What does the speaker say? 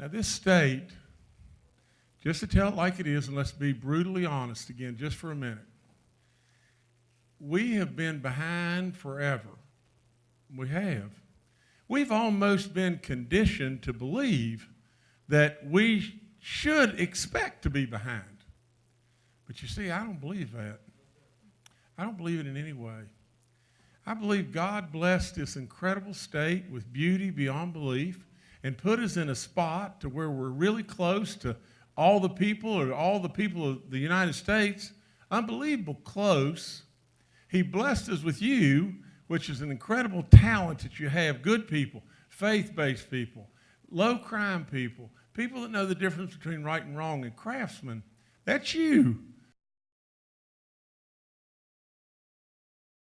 Now, this state, just to tell it like it is, and let's be brutally honest again, just for a minute, we have been behind forever. We have. We've almost been conditioned to believe that we should expect to be behind. But you see, I don't believe that. I don't believe it in any way. I believe God blessed this incredible state with beauty beyond belief and put us in a spot to where we're really close to all the people or all the people of the United States. Unbelievable close. He blessed us with you, which is an incredible talent that you have. Good people, faith based people, low crime people, people that know the difference between right and wrong, and craftsmen. That's you.